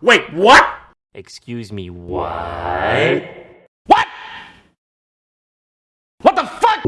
Wait, what? Excuse me, what? What? What the fuck?